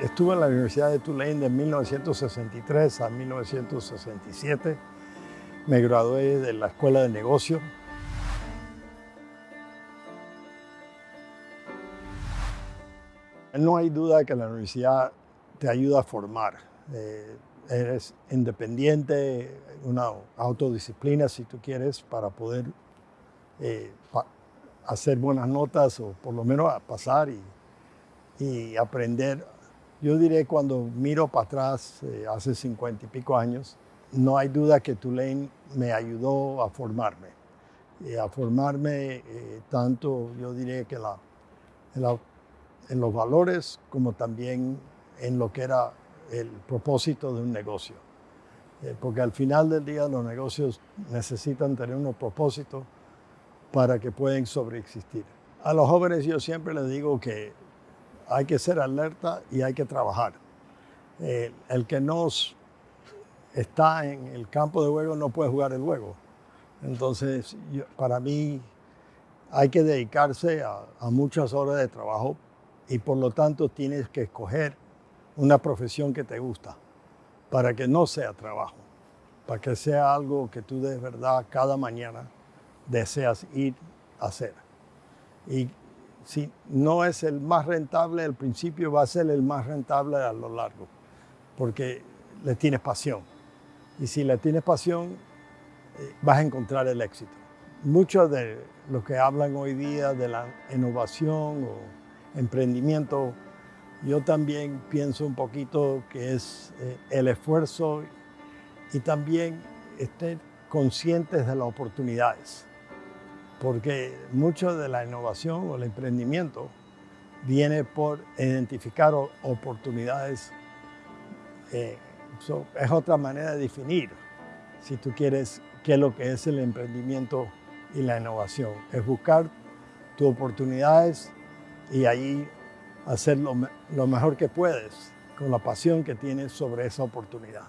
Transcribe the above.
Estuve en la Universidad de Tulane de 1963 a 1967. Me gradué de la Escuela de Negocios. No hay duda que la universidad te ayuda a formar. Eh, eres independiente, una autodisciplina si tú quieres para poder eh, hacer buenas notas o por lo menos pasar y, y aprender. Yo diré cuando miro para atrás, eh, hace cincuenta y pico años, no hay duda que Tulane me ayudó a formarme. Y a formarme eh, tanto, yo diré que la, en, los valores como también en lo que era el propósito de un negocio. Eh, porque al final del día los negocios necesitan tener unos propósitos para que puedan sobreexistir. A los jóvenes yo siempre les digo que hay que ser alerta y hay que trabajar. Eh, el que no está en el campo de juego no puede jugar el juego. Entonces, para mí hay que dedicarse a, muchas horas de trabajo y por lo tanto tienes que escoger una profesión que te gusta para que no sea trabajo, para que sea algo que tú de verdad cada mañana deseas ir a hacer. Si no es el más rentable al principio, va a ser el más rentable a lo largo, porque le tienes pasión. Y si le tienes pasión, eh, vas a encontrar el éxito. Muchos de los que hablan hoy día de la innovación o emprendimiento, yo también pienso un poquito que es eh, el esfuerzo y también estén conscientes de las oportunidades porque mucho de la innovación o el emprendimiento viene por identificar oportunidades. Eh, es otra manera de definir, si tú quieres, qué es lo que es el emprendimiento y la innovación. Es buscar tus oportunidades y ahí hacer lo mejor que puedes con la pasión que tienes sobre esa oportunidad.